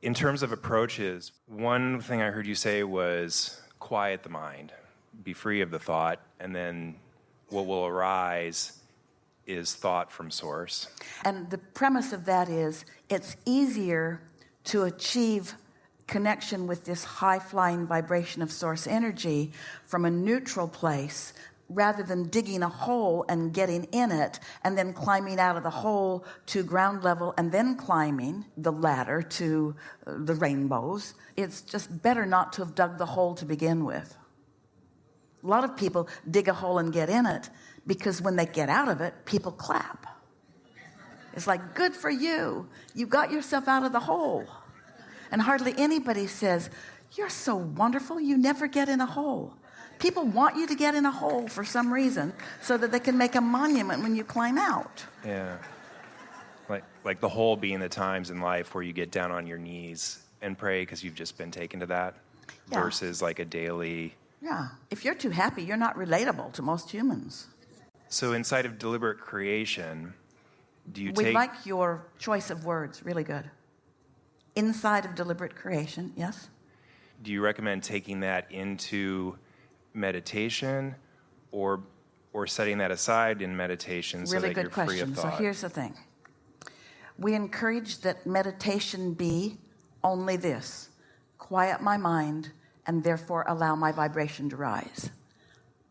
In terms of approaches, one thing I heard you say was quiet the mind, be free of the thought, and then what will arise is thought from source. And the premise of that is it's easier to achieve connection with this high flying vibration of source energy from a neutral place rather than digging a hole and getting in it and then climbing out of the hole to ground level and then climbing the ladder to uh, the rainbows it's just better not to have dug the hole to begin with. A lot of people dig a hole and get in it because when they get out of it people clap. It's like good for you. You got yourself out of the hole. And hardly anybody says you're so wonderful. You never get in a hole people want you to get in a hole for some reason so that they can make a monument when you climb out. Yeah. Like like the hole being the times in life where you get down on your knees and pray because you've just been taken to that yeah. versus like a daily yeah. If you're too happy you're not relatable to most humans. So inside of deliberate creation do you we take We like your choice of words really good. Inside of deliberate creation yes? Do you recommend taking that into meditation or or setting that aside in meditation so really that good you're question. free of thought? So here's the thing. We encourage that meditation be only this. Quiet my mind and therefore allow my vibration to rise.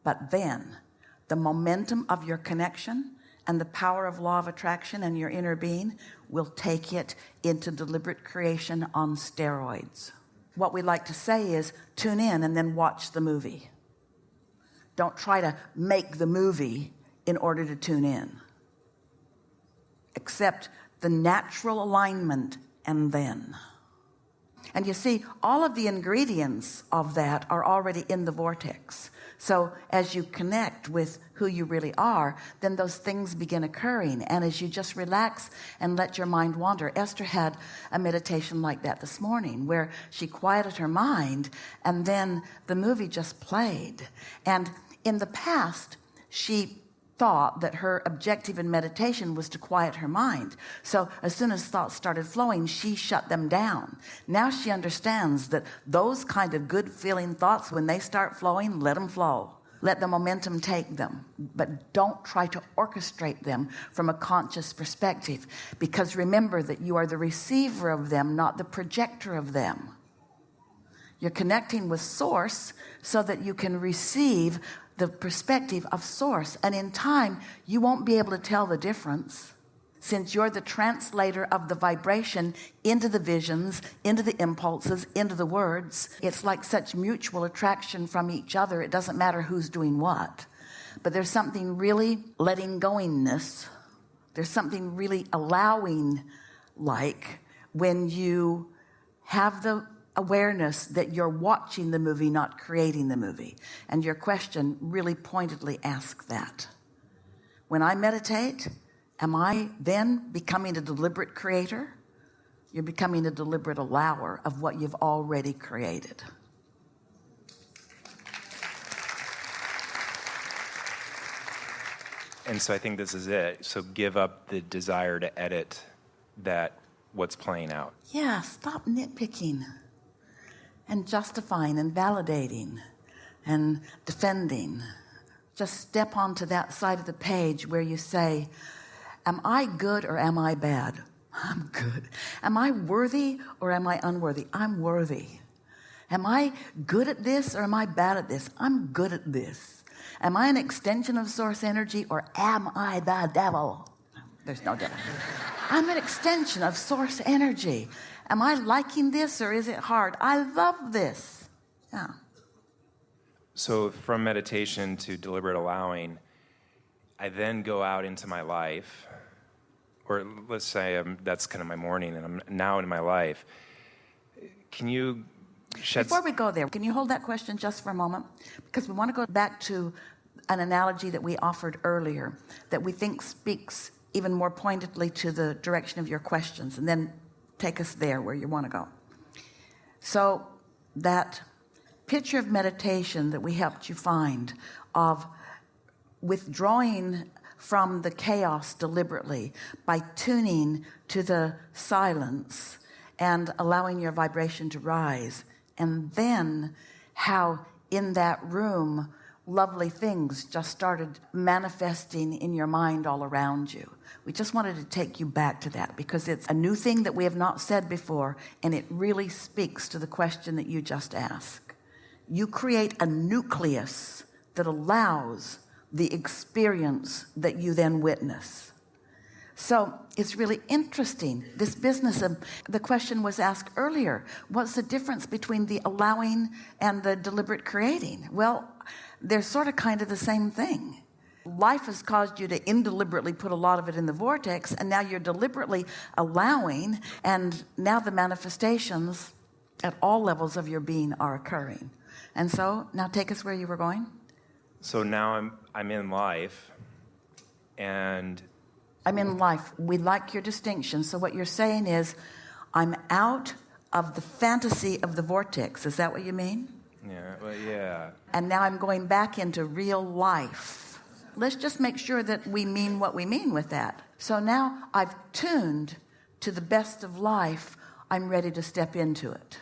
But then the momentum of your connection and the power of law of attraction and your inner being will take it into deliberate creation on steroids. What we like to say is tune in and then watch the movie don't try to make the movie in order to tune in. Accept the natural alignment and then. And you see all of the ingredients of that are already in the vortex. So as you connect with who you really are then those things begin occurring. And as you just relax and let your mind wander Esther had a meditation like that this morning where she quieted her mind and then the movie just played. And in the past she thought that her objective in meditation was to quiet her mind. So as soon as thoughts started flowing she shut them down. Now she understands that those kind of good feeling thoughts when they start flowing let them flow. Let the momentum take them. But don't try to orchestrate them from a conscious perspective. Because remember that you are the receiver of them not the projector of them. You're connecting with source so that you can receive the perspective of source. And in time you won't be able to tell the difference since you're the translator of the vibration into the visions into the impulses into the words. It's like such mutual attraction from each other. It doesn't matter who's doing what. But there's something really letting goingness. There's something really allowing like when you have the awareness that you're watching the movie not creating the movie. And your question really pointedly asks that. When I meditate am I then becoming a deliberate creator? You're becoming a deliberate allower of what you've already created. And so I think this is it. So give up the desire to edit that what's playing out. Yeah stop nitpicking and justifying and validating and defending. Just step onto that side of the page where you say am I good or am I bad? I'm good. Am I worthy or am I unworthy? I'm worthy. Am I good at this or am I bad at this? I'm good at this. Am I an extension of source energy or am I the devil? There's no devil. I'm an extension of source energy am I liking this or is it hard? I love this. Yeah. So from meditation to deliberate allowing I then go out into my life or let's say I'm, that's kind of my morning and I'm now in my life. Can you before we go there can you hold that question just for a moment? Because we want to go back to an analogy that we offered earlier that we think speaks even more pointedly to the direction of your questions. And then take us there where you want to go. So that picture of meditation that we helped you find of withdrawing from the chaos deliberately by tuning to the silence and allowing your vibration to rise and then how in that room lovely things just started manifesting in your mind all around you. We just wanted to take you back to that because it's a new thing that we have not said before and it really speaks to the question that you just asked. You create a nucleus that allows the experience that you then witness. So it's really interesting this business of the question was asked earlier what's the difference between the allowing and the deliberate creating? Well they're sort of kind of the same thing. Life has caused you to indeliberately put a lot of it in the vortex and now you're deliberately allowing and now the manifestations at all levels of your being are occurring. And so now take us where you were going. So now I'm I'm in life and I'm in life. We like your distinction. So what you're saying is I'm out of the fantasy of the vortex. Is that what you mean yeah well yeah. And now I'm going back into real life. Let's just make sure that we mean what we mean with that. So now I've tuned to the best of life. I'm ready to step into it.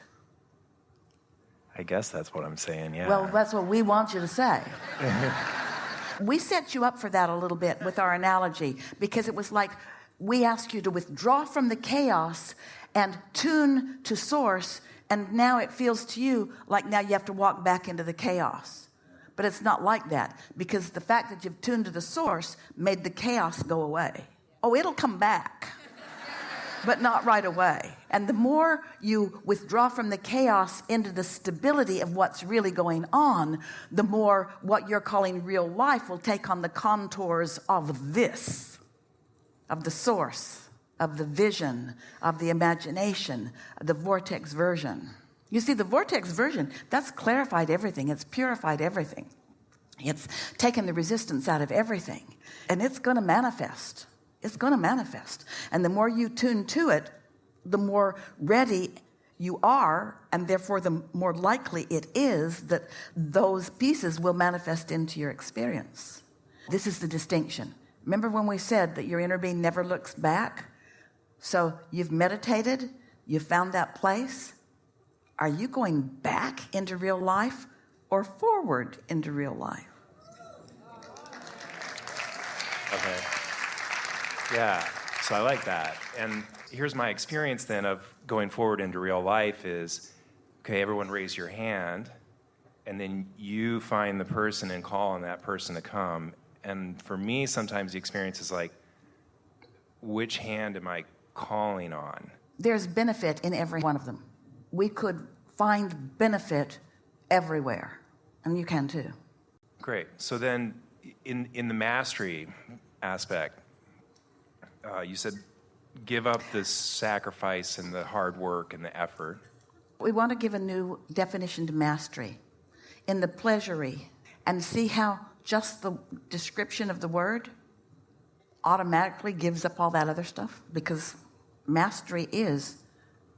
I guess that's what I'm saying yeah. Well that's what we want you to say. We set you up for that a little bit with our analogy because it was like we ask you to withdraw from the chaos and tune to source and now it feels to you like now you have to walk back into the chaos. But it's not like that because the fact that you've tuned to the source made the chaos go away. Oh it'll come back but not right away. And the more you withdraw from the chaos into the stability of what's really going on the more what you're calling real life will take on the contours of this of the source of the vision of the imagination the vortex version. You see the vortex version that's clarified everything. It's purified everything. It's taken the resistance out of everything. And it's going to manifest. It's going to manifest. And the more you tune to it the more ready you are and therefore the more likely it is that those pieces will manifest into your experience. This is the distinction. Remember when we said that your inner being never looks back so you've meditated you found that place. Are you going back into real life or forward into real life? Okay. Yeah so I like that. And here's my experience then of going forward into real life is okay everyone raise your hand and then you find the person and call on that person to come. And for me sometimes the experience is like which hand am I calling on. There's benefit in every one of them. We could find benefit everywhere and you can too. Great. So then in in the mastery aspect uh, you said give up the sacrifice and the hard work and the effort. We want to give a new definition to mastery in the pleasury and see how just the description of the word automatically gives up all that other stuff because mastery is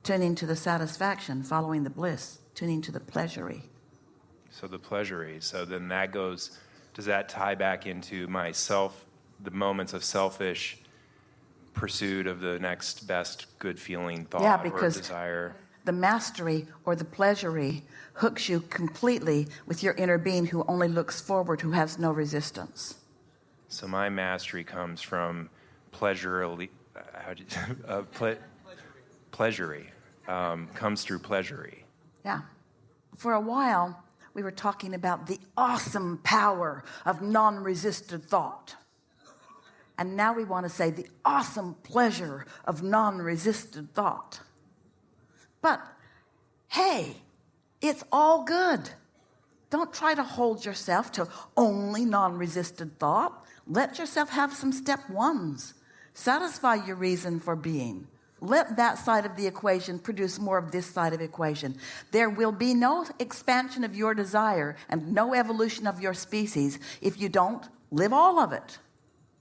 tuning to the satisfaction following the bliss tuning to the pleasury. So the pleasury so then that goes does that tie back into myself the moments of selfish pursuit of the next best good feeling thought yeah because or desire? the mastery or the pleasury hooks you completely with your inner being who only looks forward who has no resistance. So my mastery comes from pleasure how do you, uh, ple pleasury um, comes through pleasury. Yeah. For a while we were talking about the awesome power of non-resisted thought. And now we want to say the awesome pleasure of non-resisted thought. But hey it's all good. Don't try to hold yourself to only non-resisted thought. Let yourself have some step ones satisfy your reason for being. Let that side of the equation produce more of this side of equation. There will be no expansion of your desire and no evolution of your species if you don't live all of it.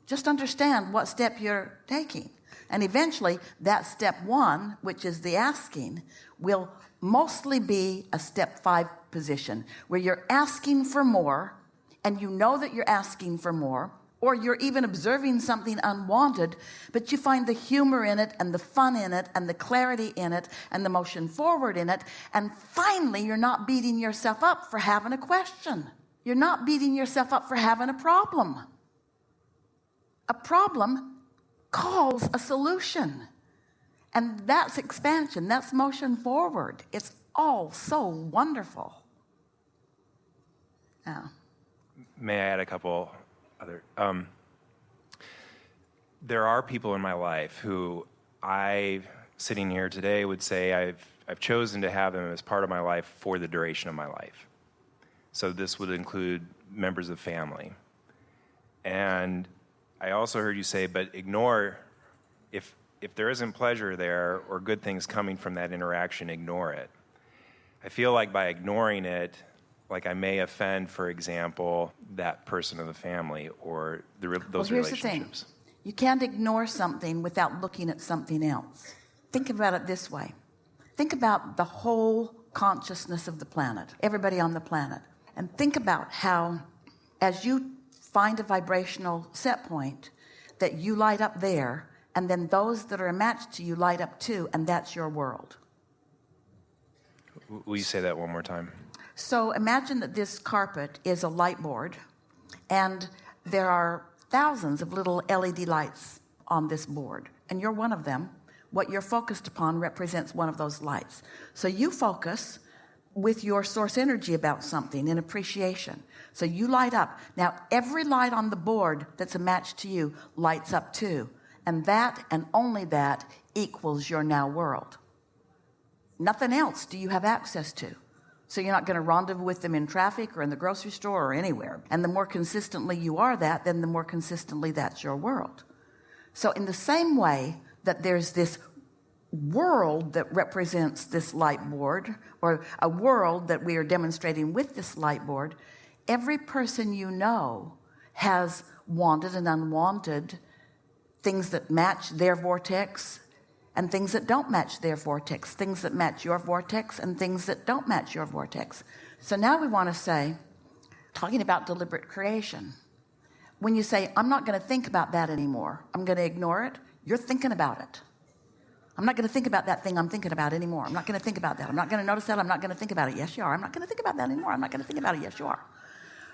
Just understand what step you're taking. And eventually that step one which is the asking will mostly be a step five position where you're asking for more and you know that you're asking for more or you're even observing something unwanted, but you find the humor in it and the fun in it and the clarity in it and the motion forward in it. And finally, you're not beating yourself up for having a question. You're not beating yourself up for having a problem. A problem calls a solution. And that's expansion, that's motion forward. It's all so wonderful. Yeah. May I add a couple other? Um, there are people in my life who I, sitting here today, would say I've, I've chosen to have them as part of my life for the duration of my life. So this would include members of family. And I also heard you say, but ignore, if, if there isn't pleasure there or good things coming from that interaction, ignore it. I feel like by ignoring it, like I may offend, for example, that person of the family or the, those well, here's the thing you can't ignore something without looking at something else. Think about it this way think about the whole consciousness of the planet, everybody on the planet, and think about how, as you find a vibrational set point, that you light up there, and then those that are matched to you light up too, and that's your world. Will you say that one more time? So imagine that this carpet is a light board, and there are thousands of little LED lights on this board, and you're one of them. What you're focused upon represents one of those lights. So you focus with your source energy about something in appreciation. So you light up. Now, every light on the board that's a match to you lights up too. And that and only that equals your now world. Nothing else do you have access to. So you're not going to rendezvous with them in traffic or in the grocery store or anywhere. And the more consistently you are that, then the more consistently that's your world. So in the same way that there's this world that represents this light board or a world that we are demonstrating with this light board, every person you know has wanted and unwanted things that match their vortex and things that don't match their vortex, things that match your vortex and things that don't match your vortex. So now we want to say, talking about deliberate creation, when you say, I'm not going to think about that anymore, I'm going to ignore it, you're thinking about it. I'm not going to think about that thing I'm thinking about anymore. I'm not going to think about that. I'm not going to notice that. I'm not going to think about it. Yes, you are. I'm not going to think about that anymore. I'm not going to think about it. Yes, you are.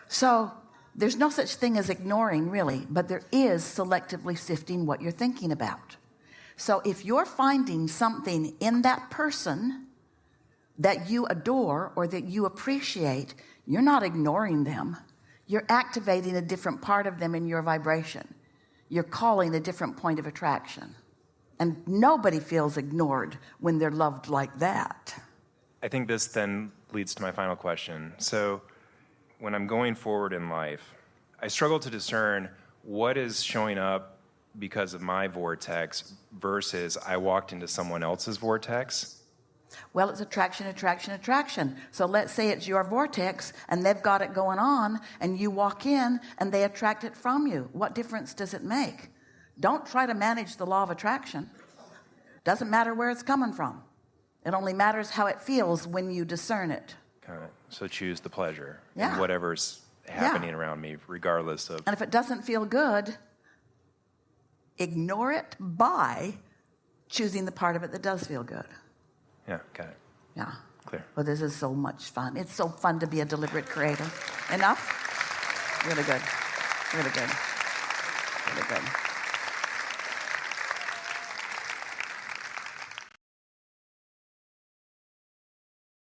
So there's no such thing as ignoring, really, but there is selectively sifting what you're thinking about. So if you're finding something in that person that you adore or that you appreciate, you're not ignoring them. You're activating a different part of them in your vibration. You're calling a different point of attraction. And nobody feels ignored when they're loved like that. I think this then leads to my final question. So, when I'm going forward in life, I struggle to discern what is showing up because of my vortex versus I walked into someone else's vortex. Well, it's attraction, attraction, attraction. So let's say it's your vortex and they've got it going on, and you walk in and they attract it from you. What difference does it make? Don't try to manage the law of attraction. Doesn't matter where it's coming from. It only matters how it feels when you discern it. Kind so choose the pleasure Yeah. whatever's happening around me, regardless of. And if it doesn't feel good, ignore it by choosing the part of it that does feel good. Yeah, got it. Yeah. Clear. Well, this is so much fun. It's so fun to be a deliberate creator. Enough? Really good. Really good. Really good.